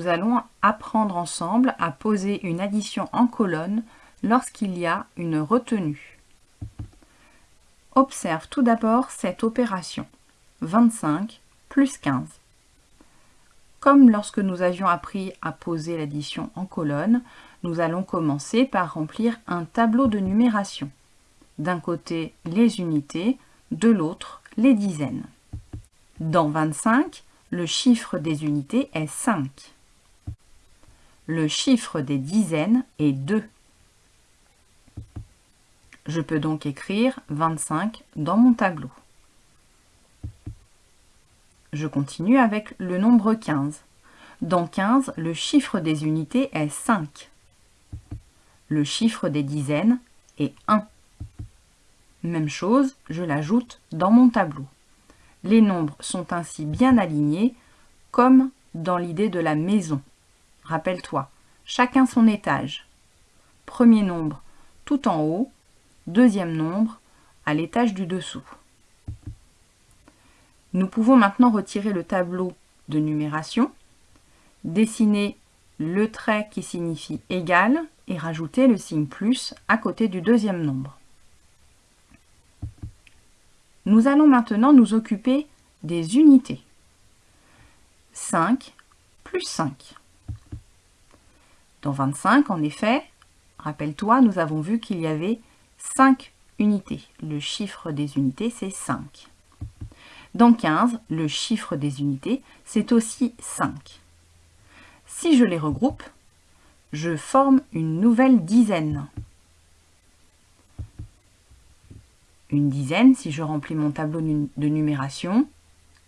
nous allons apprendre ensemble à poser une addition en colonne lorsqu'il y a une retenue. Observe tout d'abord cette opération. 25 plus 15. Comme lorsque nous avions appris à poser l'addition en colonne, nous allons commencer par remplir un tableau de numération. D'un côté, les unités, de l'autre, les dizaines. Dans 25, le chiffre des unités est 5. Le chiffre des dizaines est 2. Je peux donc écrire 25 dans mon tableau. Je continue avec le nombre 15. Dans 15, le chiffre des unités est 5. Le chiffre des dizaines est 1. Même chose, je l'ajoute dans mon tableau. Les nombres sont ainsi bien alignés, comme dans l'idée de la maison. Rappelle-toi, chacun son étage. Premier nombre tout en haut, deuxième nombre à l'étage du dessous. Nous pouvons maintenant retirer le tableau de numération, dessiner le trait qui signifie égal et rajouter le signe plus à côté du deuxième nombre. Nous allons maintenant nous occuper des unités. 5 plus 5. Dans 25, en effet, rappelle-toi, nous avons vu qu'il y avait 5 unités. Le chiffre des unités, c'est 5. Dans 15, le chiffre des unités, c'est aussi 5. Si je les regroupe, je forme une nouvelle dizaine. Une dizaine, si je remplis mon tableau de numération,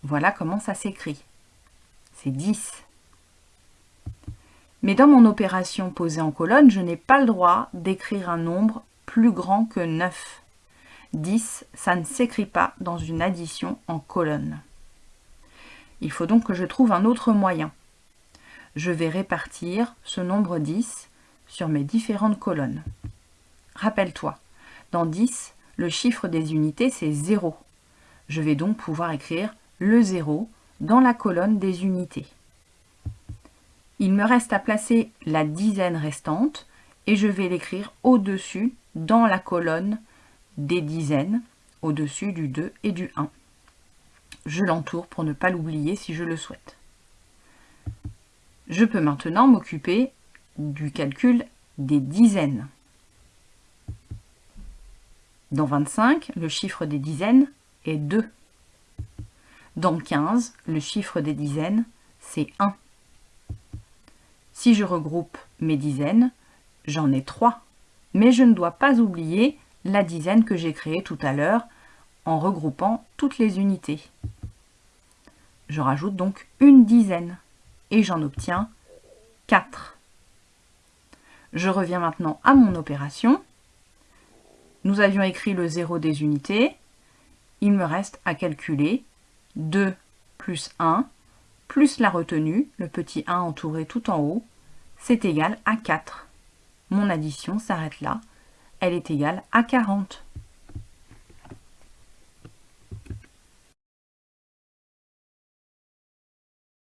voilà comment ça s'écrit. C'est 10. Mais dans mon opération posée en colonne, je n'ai pas le droit d'écrire un nombre plus grand que 9. 10, ça ne s'écrit pas dans une addition en colonne. Il faut donc que je trouve un autre moyen. Je vais répartir ce nombre 10 sur mes différentes colonnes. Rappelle-toi, dans 10, le chiffre des unités c'est 0. Je vais donc pouvoir écrire le 0 dans la colonne des unités. Il me reste à placer la dizaine restante et je vais l'écrire au-dessus dans la colonne des dizaines au-dessus du 2 et du 1. Je l'entoure pour ne pas l'oublier si je le souhaite. Je peux maintenant m'occuper du calcul des dizaines. Dans 25, le chiffre des dizaines est 2. Dans 15, le chiffre des dizaines, c'est 1. Si je regroupe mes dizaines, j'en ai 3. Mais je ne dois pas oublier la dizaine que j'ai créée tout à l'heure en regroupant toutes les unités. Je rajoute donc une dizaine et j'en obtiens 4. Je reviens maintenant à mon opération. Nous avions écrit le 0 des unités. Il me reste à calculer 2 plus 1 plus la retenue, le petit 1 entouré tout en haut, c'est égal à 4. Mon addition s'arrête là elle est égale à 40.